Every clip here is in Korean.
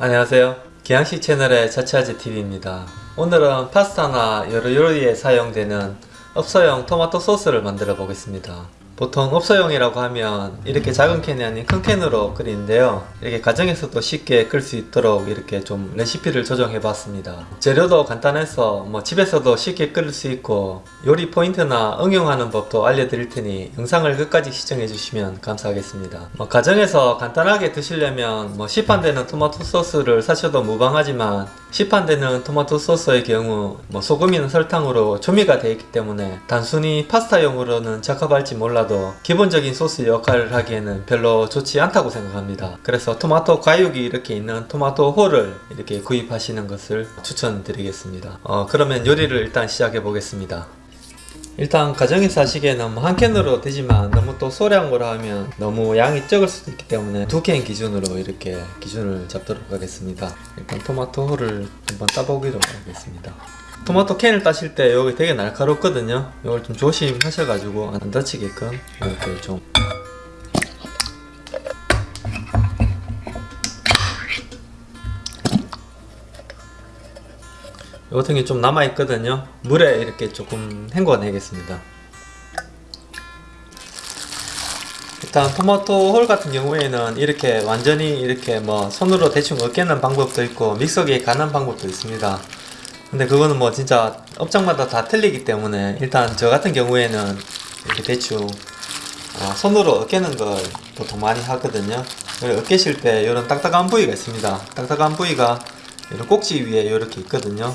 안녕하세요. 기양식 채널의 자취아재TV입니다. 오늘은 파스타나 여러 요리에 사용되는 업소용 토마토 소스를 만들어 보겠습니다 보통 업소용이라고 하면 이렇게 작은 캔이 아닌 큰 캔으로 끓이는데요. 이렇게 가정에서도 쉽게 끓일 수 있도록 이렇게 좀 레시피를 조정해 봤습니다. 재료도 간단해서 뭐 집에서도 쉽게 끓일 수 있고 요리 포인트나 응용하는 법도 알려드릴 테니 영상을 끝까지 시청해 주시면 감사하겠습니다. 뭐 가정에서 간단하게 드시려면 뭐 시판되는 토마토 소스를 사셔도 무방하지만 시판되는 토마토 소스의 경우 뭐 소금이나 설탕으로 조미가 되어 있기 때문에 단순히 파스타용으로는 적합할지 몰라도 기본적인 소스 역할을 하기에는 별로 좋지 않다고 생각합니다. 그래서 토마토 과육이 이렇게 있는 토마토 홀을 이렇게 구입하시는 것을 추천드리겠습니다. 어, 그러면 요리를 일단 시작해 보겠습니다. 일단 가정에서 하시기에는 뭐한 캔으로 되지만 너무 또 소량으로 하면 너무 양이 적을 수도 있기 때문에 두 캔 기준으로 이렇게 기준을 잡도록 하겠습니다. 일단 토마토 홀을 한번 따보기로 하겠습니다 토마토 캔을 따실 때 여기 되게 날카롭거든요. 이걸 좀 조심하셔가지고 안 다치게끔 이렇게 좀. 요 같은 게 좀 남아있거든요. 물에 이렇게 조금 헹궈내겠습니다. 일단 토마토 홀 같은 경우에는 이렇게 완전히 이렇게 뭐 손으로 대충 으깨는 방법도 있고 믹서기에 가는 방법도 있습니다 근데 그거는 뭐 진짜 업장마다 다 틀리기 때문에 일단 저 같은 경우에는 이렇게 대충 어, 손으로 으깨는 걸 보통 많이 하거든요. 으깨실 때 이런 딱딱한 부위가 있습니다. 딱딱한 부위가 이런 꼭지 위에 이렇게 있거든요.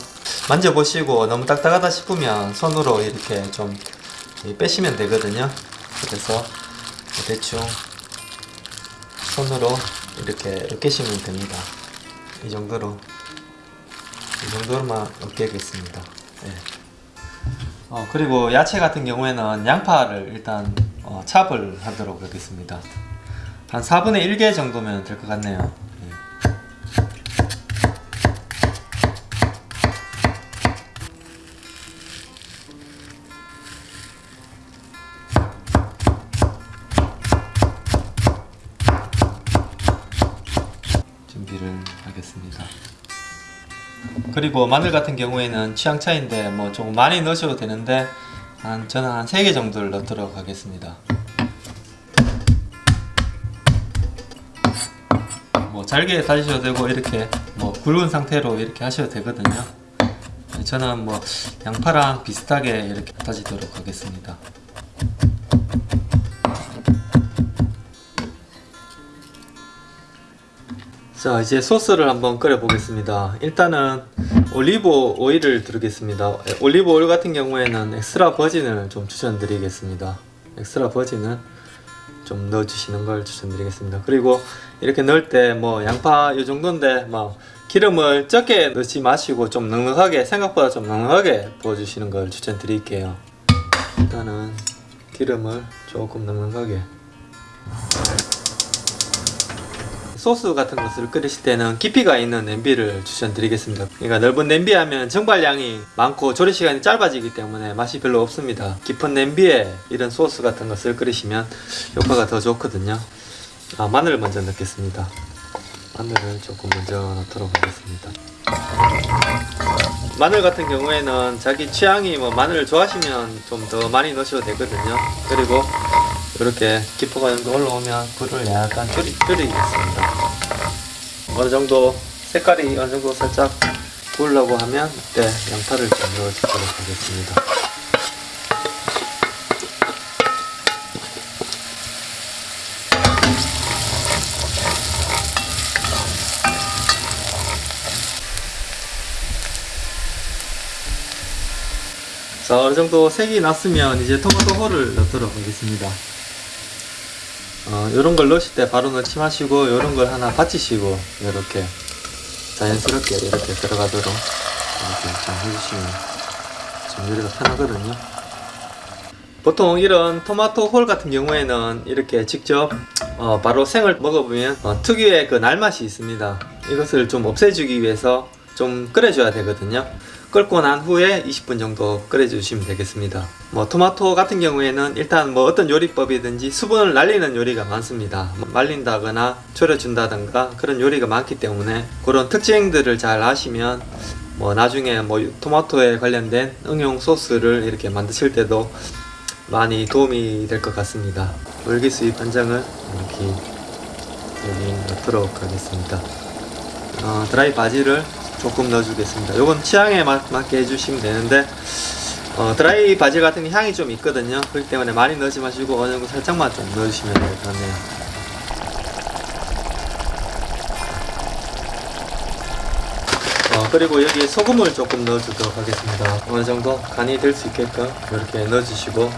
만져보시고 너무 딱딱하다 싶으면 손으로 이렇게 좀 빼시면 되거든요. 그래서 대충 손으로 이렇게 으깨시면 됩니다. 이 정도로 이 정도로만 으깨겠습니다. 네. 어, 그리고 야채 같은 경우에는 양파를 일단 어, 찹을 하도록 하겠습니다. 한 4분의 1개 정도면 될 것 같네요. 준비를 하겠습니다 그리고 마늘 같은 경우에는 취향 차인데 뭐 조금 많이 넣으셔도 되는데 한 저는 한 3개 정도를 넣도록 하겠습니다. 뭐 잘게 다지셔도 되고 이렇게 뭐 굵은 상태로 이렇게 하셔도 되거든요. 저는 뭐 양파랑 비슷하게 이렇게 다지도록 하겠습니다 자 이제 소스를 한번 끓여 보겠습니다. 일단은 올리브 오일을 두르겠습니다. 올리브 오일 같은 경우에는 extra virgin을 좀 추천드리겠습니다. 엑스트라 버진은 좀 넣어주시는 걸 추천드리겠습니다. 그리고 이렇게 넣을 때 뭐 양파 이 정도인데 뭐 기름을 적게 넣지 마시고 좀 넉넉하게 생각보다 좀 넉넉하게 부어주시는 걸 추천드릴게요. 일단은 기름을 조금 넉넉하게 소스 같은 것을 끓이실 때는 깊이가 있는 냄비를 추천드리겠습니다. 그러니까 넓은 냄비 하면 정발량이 많고 조리 시간이 짧아지기 때문에 맛이 별로 없습니다. 깊은 냄비에 이런 소스 같은 것을 끓이시면 효과가 더 좋거든요. 아, 마늘을 먼저 넣겠습니다. 마늘을 조금 먼저 넣도록 하겠습니다. 마늘 같은 경우에는 자기 취향이 뭐 마늘을 좋아하시면 좀 더 많이 넣으셔도 되거든요. 그리고 이렇게 기포가 올라오면 불을 약간 줄이, 줄이겠습니다. 어느 정도 색깔이 어느 정도 살짝 구우려고 하면 이때 양파를 좀 넣어주도록 하겠습니다. 자 어느정도 색이 났으면 이제 토마토 홀을 넣도록 하겠습니다 어, 이런 걸 넣으실 때 바로 넣지 마시고 이런 걸 하나 받치시고 이렇게 자연스럽게 이렇게 들어가도록 이렇게 좀 해주시면 좀 요리가 편하거든요. 보통 이런 토마토 홀 같은 경우에는 이렇게 직접 어, 바로 생을 먹어보면 어, 특유의 그 날맛이 있습니다. 이것을 좀 없애주기 위해서 좀 끓여줘야 되거든요 끓고 난 후에 20분 정도 끓여주시면 되겠습니다. 뭐 토마토 같은 경우에는 일단 뭐 어떤 요리법이든지 수분을 날리는 요리가 많습니다. 뭐 말린다거나 졸여준다든가 그런 요리가 많기 때문에 그런 특징들을 잘 아시면 뭐 나중에 뭐 토마토에 관련된 응용 소스를 이렇게 만드실 때도 많이 도움이 될 것 같습니다. 월기수잎 한 장을 이렇게 여기 넣도록 하겠습니다. 어, 드라이 바지를 조금 넣어주겠습니다. 요건 취향에 맞, 맞게 해주시면 되는데 어, 드라이 바질 같은 게 향이 좀 있거든요. 그렇기 때문에 많이 넣지 마시고 어느 정도 살짝만 좀 넣어주시면 될 것 같네요. 어, 그리고 여기에 소금을 조금 넣어주도록 하겠습니다. 어느 정도 간이 될 수 있게끔 이렇게 넣어주시고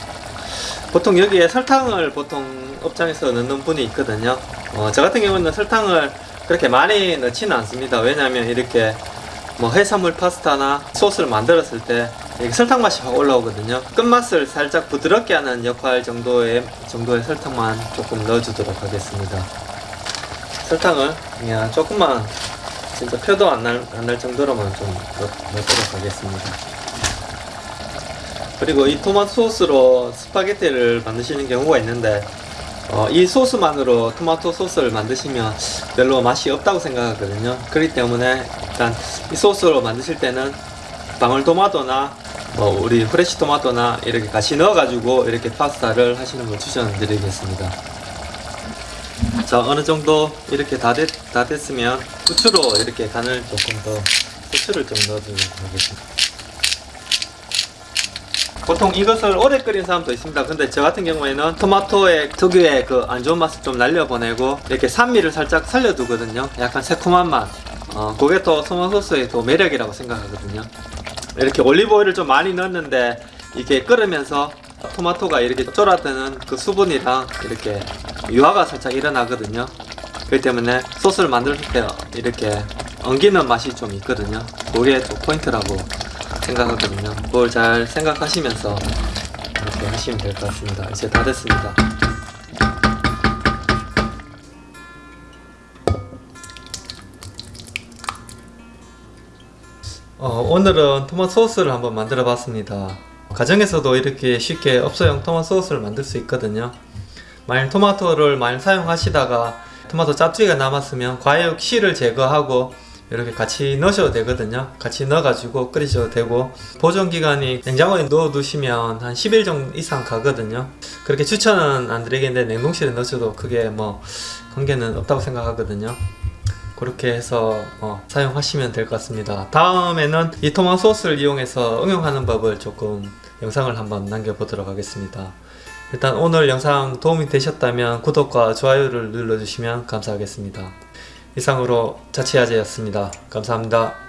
보통 여기에 설탕을 보통 업장에서 넣는 분이 있거든요. 어, 저 같은 경우는 설탕을 그렇게 많이 넣지는 않습니다. 왜냐하면 이렇게 뭐 해산물 파스타나 소스를 만들었을 때 설탕 맛이 확 올라오거든요. 끝맛을 살짝 부드럽게 하는 역할 정도의 정도의 설탕만 조금 넣어주도록 하겠습니다. 설탕을 그냥 조금만 진짜 표도 안날 안 날 정도로만 좀 넣, 넣도록 하겠습니다. 그리고 이 토마토 소스로 스파게티를 만드시는 경우가 있는데 어, 이 소스만으로 토마토 소스를 만드시면 별로 맛이 없다고 생각하거든요. 그렇기 때문에 일단 이 소스로 만드실 때는 방울토마토나 뭐 우리 fresh 토마토나 이렇게 같이 넣어 가지고 이렇게 파스타를 하시는 걸 추천드리겠습니다. 자 어느 정도 이렇게 다, 됐, 다 됐으면 후추로 이렇게 간을 조금 더 후추를 좀 넣어주도록 하겠습니다. 보통 이것을 오래 끓인 사람도 있습니다. 근데 저 같은 경우에는 토마토의 특유의 그 안 좋은 맛을 좀 날려보내고 이렇게 산미를 살짝 살려두거든요. 약간 새콤한 맛. 어, 그게 또 토마토 소스의 또 매력이라고 생각하거든요. 이렇게 올리브오일을 좀 많이 넣었는데 이게 끓으면서 토마토가 이렇게 쫄아드는 그 수분이랑 이렇게 유화가 살짝 일어나거든요. 그렇기 때문에 소스를 만들 때 이렇게 엉기는 맛이 좀 있거든요. 그게 또 포인트라고 생각하거든요. 그걸 잘 생각하시면서 이렇게 하시면 될 것 같습니다. 이제 다 됐습니다. 어, 오늘은 토마토 소스를 한번 만들어 봤습니다. 가정에서도 이렇게 쉽게 업소용 토마토 소스를 만들 수 있거든요. 만약 토마토를 많이 사용하시다가 토마토 짜투리가 남았으면 과육 씨를 제거하고 이렇게 같이 넣으셔도 되거든요. 같이 넣어 가지고 끓이셔도 되고 보존 기간이 냉장고에 넣어 두시면 한 10일 정도 이상 가거든요. 그렇게 추천은 안 드리겠는데 냉동실에 넣으셔도 크게 뭐 관계는 없다고 생각하거든요. 그렇게 해서 어, 사용하시면 될 것 같습니다. 다음에는 이 토마토 소스를 이용해서 응용하는 법을 조금 영상을 한번 남겨보도록 하겠습니다. 일단 오늘 영상 도움이 되셨다면 구독과 좋아요를 눌러주시면 감사하겠습니다 이상으로 자취아재였습니다. 감사합니다.